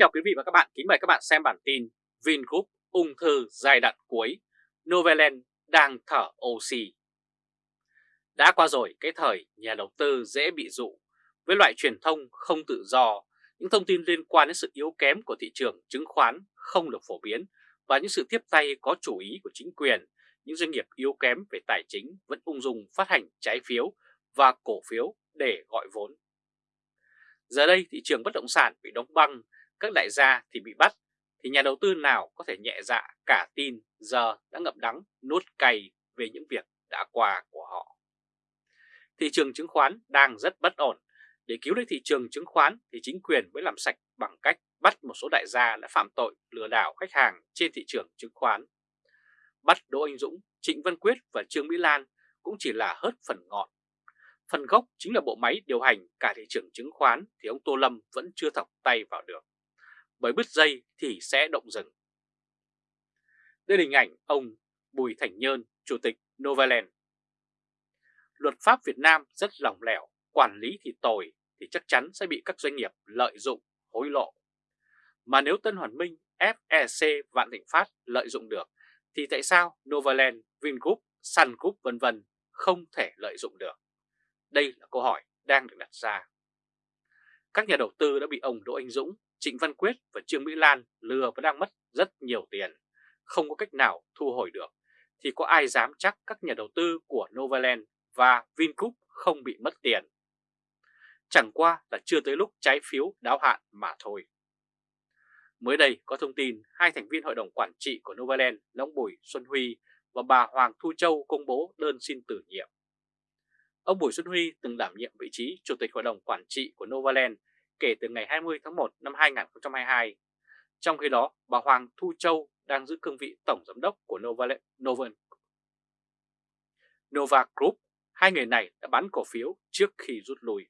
chào quý vị và các bạn, kính mời các bạn xem bản tin Vingroup ung thư giai đoạn cuối, Novaland đang thở oxy. Đã qua rồi cái thời nhà đầu tư dễ bị dụ với loại truyền thông không tự do, những thông tin liên quan đến sự yếu kém của thị trường chứng khoán không được phổ biến và những sự tiếp tay có chủ ý của chính quyền, những doanh nghiệp yếu kém về tài chính vẫn ung dung phát hành trái phiếu và cổ phiếu để gọi vốn. Giờ đây thị trường bất động sản bị đóng băng, các đại gia thì bị bắt, thì nhà đầu tư nào có thể nhẹ dạ cả tin giờ đã ngậm đắng nuốt cay về những việc đã qua của họ. Thị trường chứng khoán đang rất bất ổn. Để cứu lấy thị trường chứng khoán thì chính quyền mới làm sạch bằng cách bắt một số đại gia đã phạm tội lừa đảo khách hàng trên thị trường chứng khoán. Bắt Đỗ Anh Dũng, Trịnh Văn Quyết và Trương Mỹ Lan cũng chỉ là hớt phần ngọn Phần gốc chính là bộ máy điều hành cả thị trường chứng khoán thì ông Tô Lâm vẫn chưa thọc tay vào được. Bởi bứt dây thì sẽ động rừng. Đây là hình ảnh ông Bùi Thành Nhơn, Chủ tịch Novaland. Luật pháp Việt Nam rất lỏng lẻo, quản lý thì tồi thì chắc chắn sẽ bị các doanh nghiệp lợi dụng, hối lộ. Mà nếu Tân Hoàn Minh, FEC, Vạn Thịnh Phát lợi dụng được, thì tại sao Novaland, Vingroup, Sun Group vân vân không thể lợi dụng được? Đây là câu hỏi đang được đặt ra. Các nhà đầu tư đã bị ông Đỗ Anh Dũng, Trịnh Văn Quyết và Trương Mỹ Lan lừa và đang mất rất nhiều tiền, không có cách nào thu hồi được, thì có ai dám chắc các nhà đầu tư của Novaland và Vingroup không bị mất tiền. Chẳng qua là chưa tới lúc trái phiếu đáo hạn mà thôi. Mới đây có thông tin hai thành viên hội đồng quản trị của Novaland là ông Bùi Xuân Huy và bà Hoàng Thu Châu công bố đơn xin từ nhiệm. Ông Bùi Xuân Huy từng đảm nhiệm vị trí Chủ tịch Hội đồng Quản trị của Novaland kể từ ngày 20 tháng 1 năm 2022. Trong khi đó, bà Hoàng Thu Châu đang giữ cương vị Tổng Giám đốc của Novaland, Nova, Nova Group. Hai người này đã bán cổ phiếu trước khi rút lui.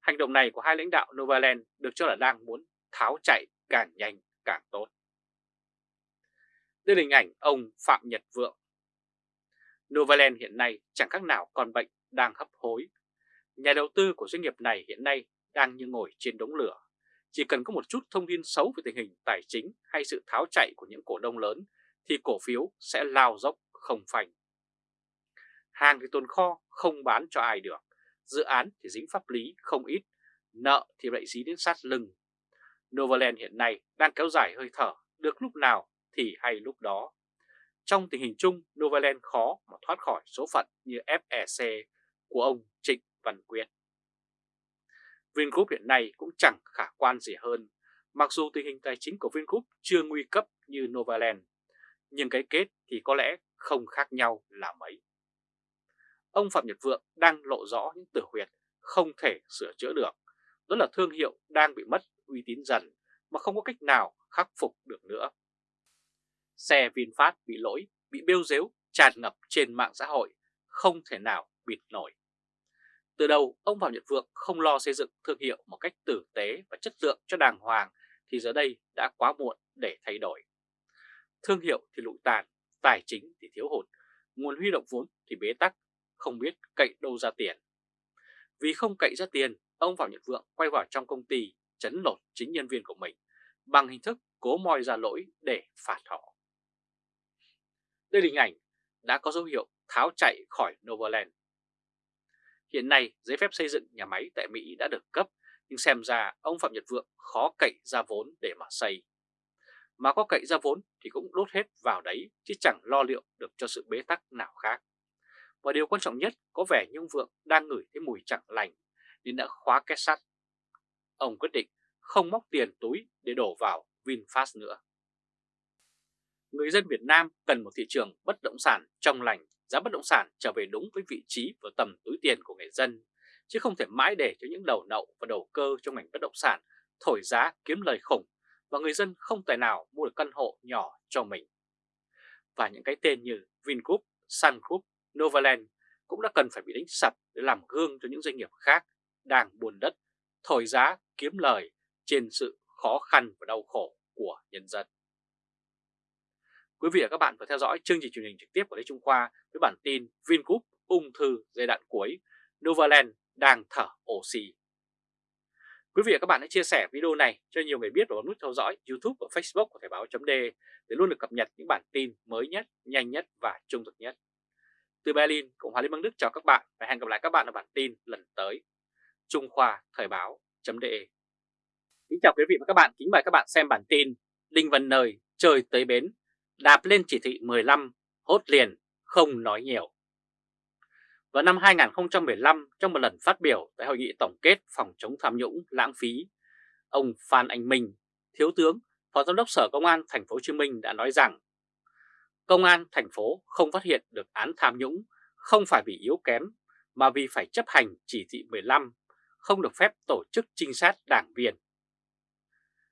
Hành động này của hai lãnh đạo Novaland được cho là đang muốn tháo chạy càng nhanh càng tốt. Đây là hình ảnh ông Phạm Nhật Vượng. Novaland hiện nay chẳng khác nào con bệnh đang hấp hối. Nhà đầu tư của doanh nghiệp này hiện nay đang như ngồi trên đống lửa. Chỉ cần có một chút thông tin xấu về tình hình tài chính hay sự tháo chạy của những cổ đông lớn thì cổ phiếu sẽ lao dốc không phanh. Hàng thì tồn kho không bán cho ai được, dự án thì dính pháp lý không ít, nợ thì lại dí đến sát lưng. Novaland hiện nay đang kéo dài hơi thở, được lúc nào thì hay lúc đó. Trong tình hình chung, Novaland khó mà thoát khỏi số phận như FEC của ông Trịnh Văn Quyết. Vingroup hiện nay cũng chẳng khả quan gì hơn, mặc dù tình hình tài chính của Vingroup chưa nguy cấp như Novaland, nhưng cái kết thì có lẽ không khác nhau là mấy. Ông Phạm Nhật Vượng đang lộ rõ những tử huyệt không thể sửa chữa được, đó là thương hiệu đang bị mất uy tín dần mà không có cách nào khắc phục được nữa. Xe VinFast bị lỗi, bị bêu dếu, tràn ngập trên mạng xã hội, không thể nào bịt nổi. Từ đầu, ông Phạm Nhật Vượng không lo xây dựng thương hiệu một cách tử tế và chất lượng cho đàng hoàng thì giờ đây đã quá muộn để thay đổi. Thương hiệu thì lụi tàn, tài chính thì thiếu hụt, nguồn huy động vốn thì bế tắc, không biết cậy đâu ra tiền. Vì không cậy ra tiền, ông Phạm Nhật Vượng quay vào trong công ty chấn lột chính nhân viên của mình bằng hình thức cố moi ra lỗi để phạt họ. Đây là hình ảnh đã có dấu hiệu tháo chạy khỏi Novaland. Hiện nay, giấy phép xây dựng nhà máy tại Mỹ đã được cấp, nhưng xem ra ông Phạm Nhật Vượng khó cậy ra vốn để mà xây. Mà có cậy ra vốn thì cũng đốt hết vào đấy, chứ chẳng lo liệu được cho sự bế tắc nào khác. Và điều quan trọng nhất, có vẻ như ông Vượng đang ngửi thấy mùi chẳng lành, nên đã khóa két sắt. Ông quyết định không móc tiền túi để đổ vào VinFast nữa. Người dân Việt Nam cần một thị trường bất động sản trong lành giá bất động sản trở về đúng với vị trí và tầm túi tiền của người dân, chứ không thể mãi để cho những đầu nậu và đầu cơ trong ngành bất động sản thổi giá kiếm lời khủng và người dân không tài nào mua được căn hộ nhỏ cho mình. Và những cái tên như Vingroup, Sun Group, Novaland cũng đã cần phải bị đánh sập để làm gương cho những doanh nghiệp khác đang buồn đất, thổi giá kiếm lời trên sự khó khăn và đau khổ của nhân dân. Quý vị và các bạn vừa theo dõi chương trình truyền hình trực tiếp của Lê Trung Khoa với bản tin Vingroup ung thư giai đoạn cuối, Novaland đang thở oxy. Quý vị và các bạn hãy chia sẻ video này cho nhiều người biết và bấm nút theo dõi YouTube và Facebook của Thời báo .d để luôn được cập nhật những bản tin mới nhất, nhanh nhất và trung thực nhất. Từ Berlin, Cộng hòa Liên bang Đức chào các bạn và hẹn gặp lại các bạn ở bản tin lần tới. Trung Khoa Thời báo .de Kính chào quý vị và các bạn, kính mời các bạn xem bản tin Đinh Văn Nơi trời tới bến, đạp lên chỉ thị 15, hốt liền, không nói nhiều. Vào năm 2015, trong một lần phát biểu tại hội nghị tổng kết phòng chống tham nhũng lãng phí, ông Phan Anh Minh, Thiếu tướng, Phó Giám đốc Sở Công an Thành phố Hồ Chí Minh đã nói rằng Công an thành phố không phát hiện được án tham nhũng không phải vì yếu kém mà vì phải chấp hành chỉ thị 15, không được phép tổ chức trinh sát đảng viên.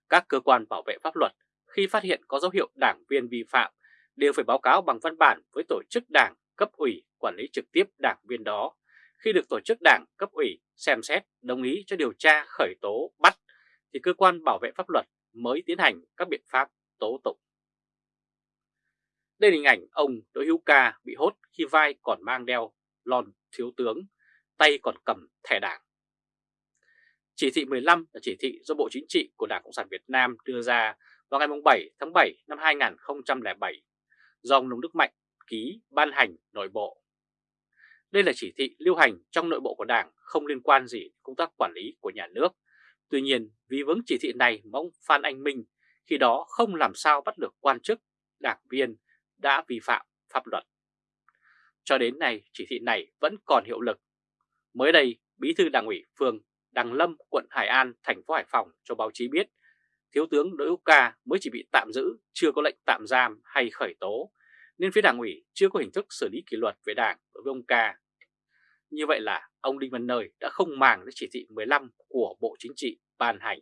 Các cơ quan bảo vệ pháp luật khi phát hiện có dấu hiệu đảng viên vi phạm đều phải báo cáo bằng văn bản với tổ chức đảng cấp ủy quản lý trực tiếp đảng viên đó. Khi được tổ chức đảng cấp ủy xem xét đồng ý cho điều tra khởi tố bắt thì cơ quan bảo vệ pháp luật mới tiến hành các biện pháp tố tụng. Đây là hình ảnh ông Đỗ Hữu Ca bị hốt khi vai còn mang đeo lon thiếu tướng, tay còn cầm thẻ đảng. Chỉ thị 15 là chỉ thị do Bộ Chính trị của Đảng Cộng sản Việt Nam đưa ra vào ngày 7 tháng 7 năm 2007 do ông Nông Đức Mạnh ký ban hành nội bộ. Đây là chỉ thị lưu hành trong nội bộ của Đảng không liên quan gì đến công tác quản lý của nhà nước. Tuy nhiên, vì vướng chỉ thị này mà ông Phan Anh Minh khi đó không làm sao bắt được quan chức, đảng viên đã vi phạm pháp luật. Cho đến nay, chỉ thị này vẫn còn hiệu lực. Mới đây, Bí thư Đảng ủy phường Đằng Lâm, quận Hải An, thành phố Hải Phòng cho báo chí biết Thiếu tướng Đỗ Hữu Ca mới chỉ bị tạm giữ, chưa có lệnh tạm giam hay khởi tố, nên phía đảng ủy chưa có hình thức xử lý kỷ luật về đảng đối với ông Ca. Như vậy là ông Đinh Văn Nơi đã không màng đến chỉ thị 15 của Bộ Chính trị ban hành.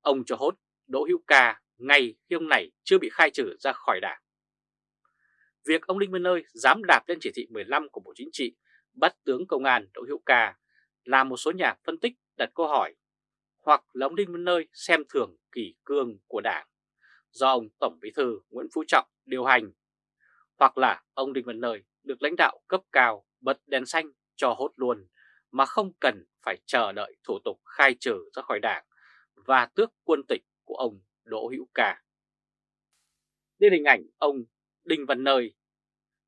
Ông cho hốt Đỗ Hữu Ca ngay khi ông này chưa bị khai trừ ra khỏi đảng. Việc ông Đinh Văn Nơi dám đạp lên chỉ thị 15 của Bộ Chính trị bắt tướng công an Đỗ Hữu Ca là một số nhà phân tích đặt câu hỏi hoặc là ông Đinh Văn Nơi xem thường kỷ cương của Đảng, do ông Tổng Bí thư Nguyễn Phú Trọng điều hành, hoặc là ông Đinh Văn Nơi được lãnh đạo cấp cao bật đèn xanh cho hốt luôn mà không cần phải chờ đợi thủ tục khai trừ ra khỏi đảng và tước quân tịch của ông Đỗ Hữu Ca. Đây hình ảnh ông Đinh Văn Nơi.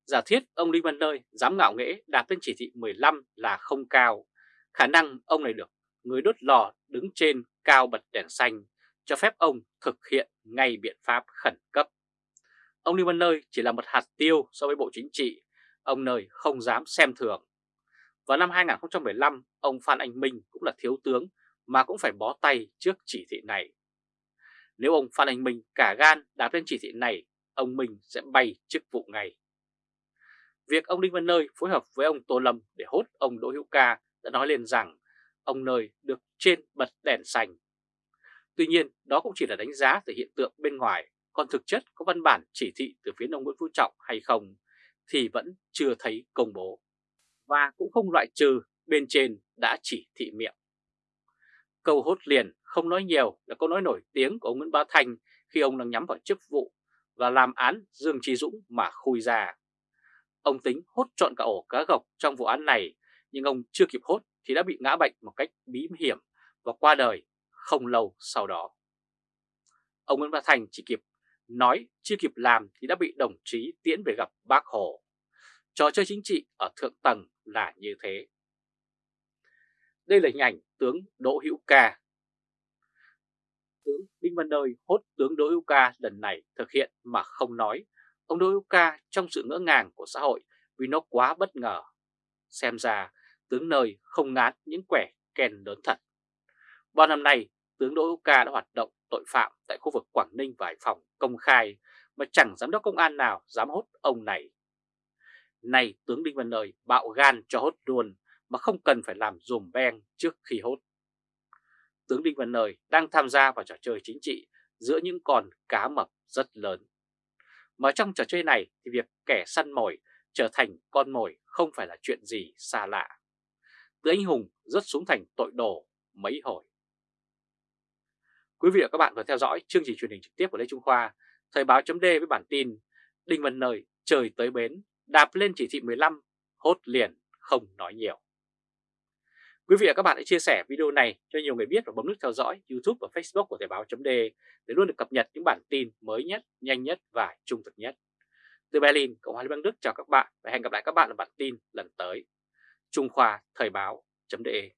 Giả thiết ông Đinh Văn Nơi dám ngạo nghễ đạp lên chỉ thị 15 là không cao. Khả năng ông này được người đốt lò đứng trên cao bật đèn xanh cho phép ông thực hiện ngay biện pháp khẩn cấp. Ông Lưu Văn Nơi chỉ là một hạt tiêu so với Bộ Chính trị, ông Nơi không dám xem thường. Vào năm 2015, ông Phan Anh Minh cũng là thiếu tướng mà cũng phải bó tay trước chỉ thị này. Nếu ông Phan Anh Minh cả gan đáp lên chỉ thị này, ông Minh sẽ bay chức vụ ngay. Việc ông Đinh Văn Nơi phối hợp với ông Tô Lâm để hốt ông Đỗ Hữu Ca đã nói lên rằng ông Nơi được trên bật đèn xanh. Tuy nhiên, đó cũng chỉ là đánh giá từ hiện tượng bên ngoài, còn thực chất có văn bản chỉ thị từ phía ông Nguyễn Phú Trọng hay không thì vẫn chưa thấy công bố. Và cũng không loại trừ bên trên đã chỉ thị miệng. Câu hốt liền không nói nhiều là câu nói nổi tiếng của ông Nguyễn Bá Thanh khi ông đang nhắm vào chức vụ và làm án Dương Trí Dũng mà khui ra. Ông tính hốt trọn cả ổ cá gộc trong vụ án này nhưng ông chưa kịp hốt thì đã bị ngã bệnh một cách bí hiểm và qua đời không lâu sau đó. Ông Nguyễn Văn Thành chỉ kịp nói, chưa kịp làm thì đã bị đồng chí tiễn về gặp bác Hồ. Trò chơi chính trị ở thượng tầng là như thế. Đây là hình ảnh tướng Đỗ Hữu Ca. Tướng Đinh Văn Nơi hốt tướng Đỗ Hữu Ca lần này thực hiện mà không nói. Ông Đỗ Hữu Ca trong sự ngỡ ngàng của xã hội vì nó quá bất ngờ. Xem ra tướng nơi không ngán những quẻ kèn lớn thật. Bao năm nay, tướng Đỗ Hữu Ca đã hoạt động tội phạm tại khu vực Quảng Ninh và Hải Phòng công khai mà chẳng giám đốc công an nào dám hốt ông này. Này tướng Đinh Văn Nơi bạo gan cho hốt luôn mà không cần phải làm dùm beng trước khi hốt. Tướng Đinh Văn Nơi đang tham gia vào trò chơi chính trị giữa những con cá mập rất lớn. Mà trong trò chơi này thì việc kẻ săn mồi trở thành con mồi không phải là chuyện gì xa lạ từ anh hùng rất xuống thành tội đồ mấy hồi. Quý vị và các bạn vừa theo dõi chương trình truyền hình trực tiếp của Lê Trung Khoa, Thời báo chấm với bản tin Đinh Văn Nơi trời tới bến, đạp lên chỉ thị 15, hốt liền, không nói nhiều. Quý vị và các bạn hãy chia sẻ video này cho nhiều người biết và bấm nút theo dõi YouTube và Facebook của Thời báo .d để luôn được cập nhật những bản tin mới nhất, nhanh nhất và trung thực nhất. Từ Berlin, Cộng hòa Liên bang Đức chào các bạn và hẹn gặp lại các bạn ở bản tin lần tới. Trung Khoa Thời báo .de